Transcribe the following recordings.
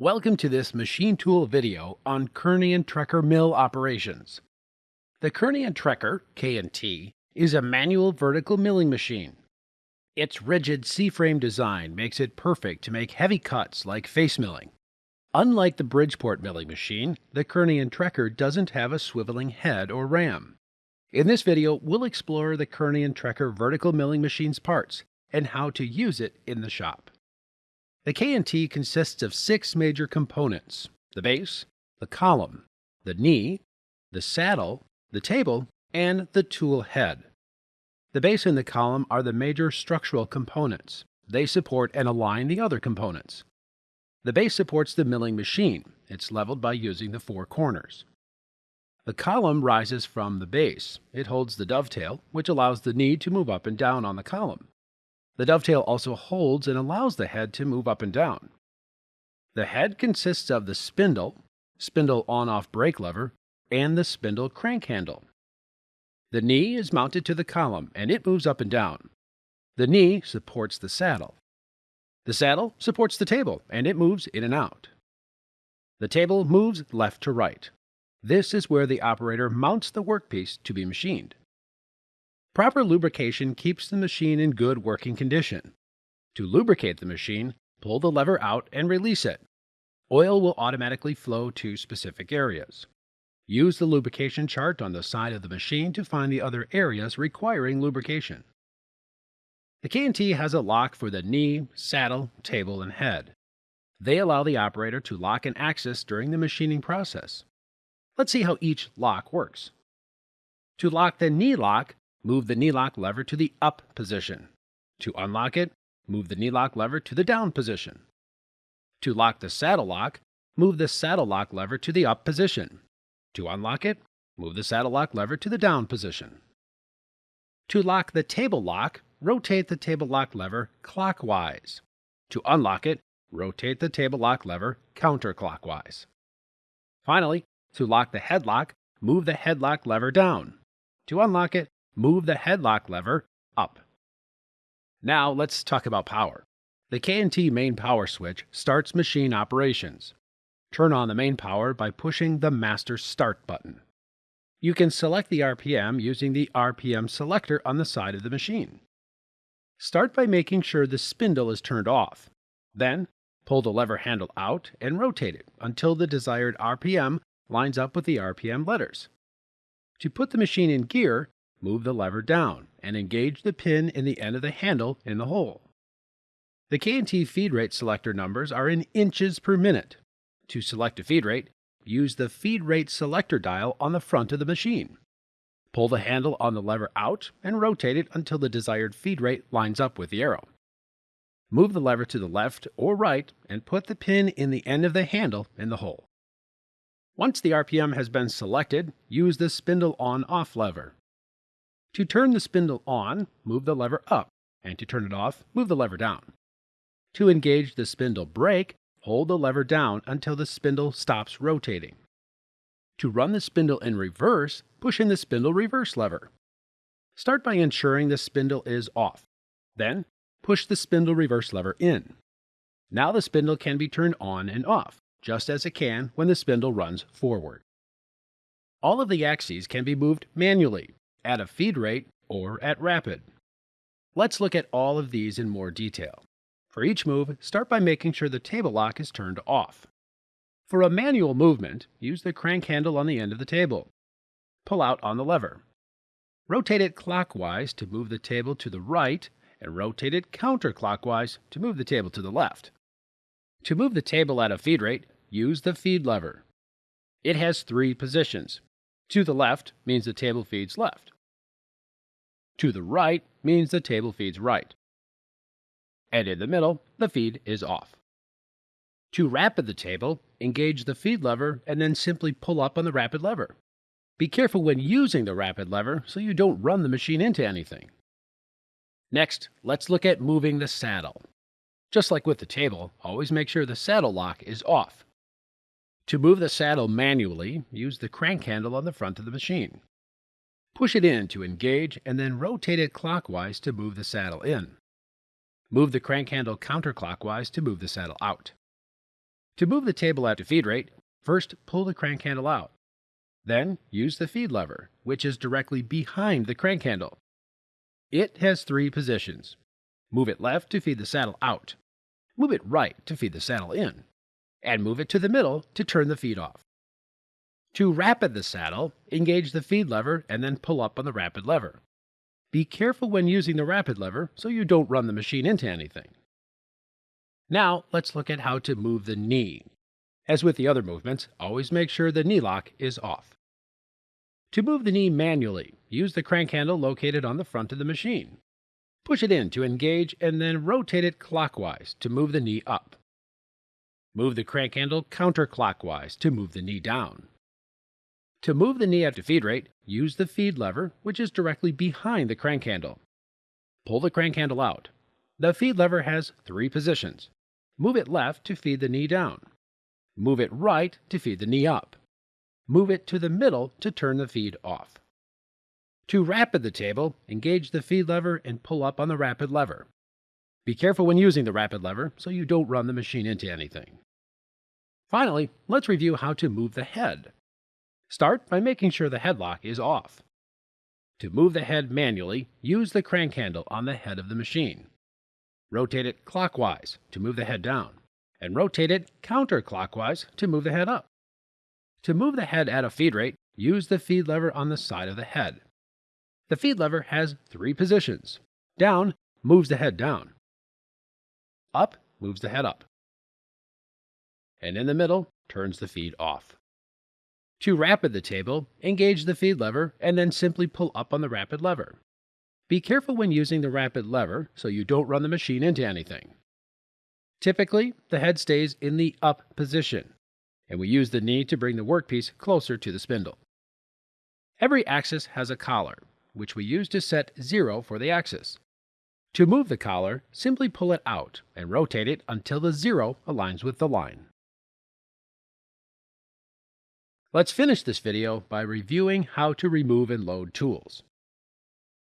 Welcome to this machine tool video on Kearney and Trecker mill operations. The Kearney and Trecker K&T is a manual vertical milling machine. Its rigid C-frame design makes it perfect to make heavy cuts like face milling. Unlike the Bridgeport milling machine, the Kearney and Trecker doesn't have a swiveling head or ram. In this video, we'll explore the Kearney and Trecker vertical milling machine's parts and how to use it in the shop. The K&T consists of six major components, the base, the column, the knee, the saddle, the table, and the tool head. The base and the column are the major structural components. They support and align the other components. The base supports the milling machine. It's leveled by using the four corners. The column rises from the base. It holds the dovetail, which allows the knee to move up and down on the column. The dovetail also holds and allows the head to move up and down. The head consists of the spindle, spindle on-off brake lever, and the spindle crank handle. The knee is mounted to the column and it moves up and down. The knee supports the saddle. The saddle supports the table and it moves in and out. The table moves left to right. This is where the operator mounts the workpiece to be machined. Proper lubrication keeps the machine in good working condition. To lubricate the machine, pull the lever out and release it. Oil will automatically flow to specific areas. Use the lubrication chart on the side of the machine to find the other areas requiring lubrication. The K&T has a lock for the knee, saddle, table, and head. They allow the operator to lock an axis during the machining process. Let's see how each lock works. To lock the knee lock, move the knee lock lever to the up position. To unlock it, move the knee lock lever to the down position. To lock the saddle lock, move the saddle lock lever to the up position. To unlock it, move the saddle lock lever to the down position. To lock the table lock, rotate the table lock lever clockwise. To unlock it, rotate the table lock lever counterclockwise. Finally, to lock the headlock, move the headlock lever down. To unlock it, move the headlock lever up. Now let's talk about power. The K&T main power switch starts machine operations. Turn on the main power by pushing the Master Start button. You can select the RPM using the RPM selector on the side of the machine. Start by making sure the spindle is turned off. Then, pull the lever handle out and rotate it until the desired RPM lines up with the RPM letters. To put the machine in gear, move the lever down and engage the pin in the end of the handle in the hole. The K&T feed rate selector numbers are in inches per minute. To select a feed rate, use the feed rate selector dial on the front of the machine. Pull the handle on the lever out and rotate it until the desired feed rate lines up with the arrow. Move the lever to the left or right and put the pin in the end of the handle in the hole. Once the RPM has been selected, use the spindle on-off lever. To turn the spindle on, move the lever up, and to turn it off, move the lever down. To engage the spindle brake, hold the lever down until the spindle stops rotating. To run the spindle in reverse, push in the spindle reverse lever. Start by ensuring the spindle is off. Then, push the spindle reverse lever in. Now the spindle can be turned on and off, just as it can when the spindle runs forward. All of the axes can be moved manually at a feed rate, or at rapid. Let's look at all of these in more detail. For each move, start by making sure the table lock is turned off. For a manual movement, use the crank handle on the end of the table. Pull out on the lever. Rotate it clockwise to move the table to the right, and rotate it counterclockwise to move the table to the left. To move the table at a feed rate, use the feed lever. It has three positions. To the left means the table feeds left. To the right means the table feeds right. And in the middle, the feed is off. To rapid the table, engage the feed lever and then simply pull up on the rapid lever. Be careful when using the rapid lever so you don't run the machine into anything. Next, let's look at moving the saddle. Just like with the table, always make sure the saddle lock is off. To move the saddle manually, use the crank handle on the front of the machine. Push it in to engage and then rotate it clockwise to move the saddle in. Move the crank handle counterclockwise to move the saddle out. To move the table at a feed rate, first pull the crank handle out. Then use the feed lever, which is directly behind the crank handle. It has three positions. Move it left to feed the saddle out. Move it right to feed the saddle in. And move it to the middle to turn the feed off. To rapid the saddle, engage the feed lever and then pull up on the rapid lever. Be careful when using the rapid lever so you don't run the machine into anything. Now let's look at how to move the knee. As with the other movements, always make sure the knee lock is off. To move the knee manually, use the crank handle located on the front of the machine. Push it in to engage and then rotate it clockwise to move the knee up. Move the crank handle counterclockwise to move the knee down. To move the knee at a feed rate, use the feed lever, which is directly behind the crank handle. Pull the crank handle out. The feed lever has three positions. Move it left to feed the knee down. Move it right to feed the knee up. Move it to the middle to turn the feed off. To rapid the table, engage the feed lever and pull up on the rapid lever. Be careful when using the rapid lever so you don't run the machine into anything. Finally, let's review how to move the head. Start by making sure the headlock is off. To move the head manually, use the crank handle on the head of the machine. Rotate it clockwise to move the head down, and rotate it counterclockwise to move the head up. To move the head at a feed rate, use the feed lever on the side of the head. The feed lever has three positions. Down moves the head down. Up moves the head up. And in the middle turns the feed off. To rapid the table, engage the feed lever and then simply pull up on the rapid lever. Be careful when using the rapid lever so you don't run the machine into anything. Typically, the head stays in the up position, and we use the knee to bring the workpiece closer to the spindle. Every axis has a collar, which we use to set zero for the axis. To move the collar, simply pull it out and rotate it until the zero aligns with the line. Let's finish this video by reviewing how to remove and load tools.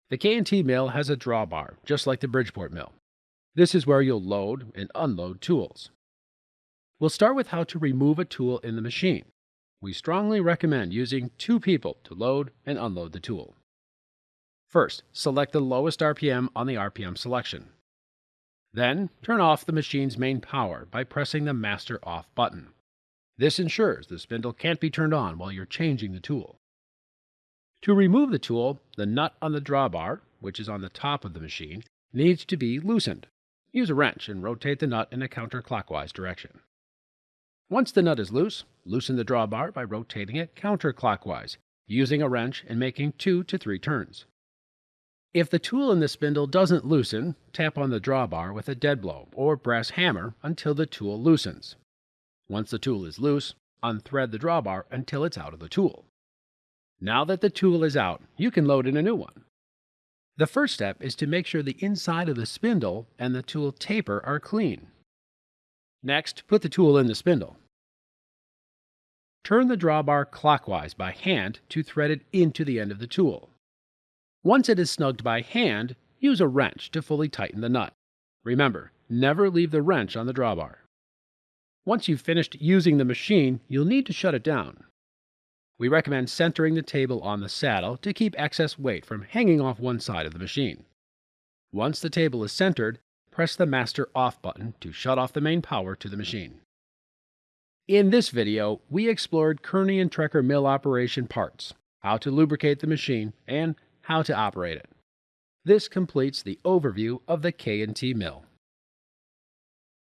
The K&T mill has a drawbar, just like the Bridgeport mill. This is where you'll load and unload tools. We'll start with how to remove a tool in the machine. We strongly recommend using two people to load and unload the tool. First, select the lowest RPM on the RPM selection. Then, turn off the machine's main power by pressing the Master Off button. This ensures the spindle can't be turned on while you're changing the tool. To remove the tool, the nut on the drawbar, which is on the top of the machine, needs to be loosened. Use a wrench and rotate the nut in a counterclockwise direction. Once the nut is loose, loosen the drawbar by rotating it counterclockwise, using a wrench and making two to three turns. If the tool in the spindle doesn't loosen, tap on the drawbar with a dead blow or brass hammer until the tool loosens. Once the tool is loose, unthread the drawbar until it's out of the tool. Now that the tool is out, you can load in a new one. The first step is to make sure the inside of the spindle and the tool taper are clean. Next, put the tool in the spindle. Turn the drawbar clockwise by hand to thread it into the end of the tool. Once it is snugged by hand, use a wrench to fully tighten the nut. Remember, never leave the wrench on the drawbar. Once you've finished using the machine, you'll need to shut it down. We recommend centering the table on the saddle to keep excess weight from hanging off one side of the machine. Once the table is centered, press the Master Off button to shut off the main power to the machine. In this video, we explored Kearney and Trecker mill operation parts, how to lubricate the machine, and how to operate it. This completes the overview of the K&T mill.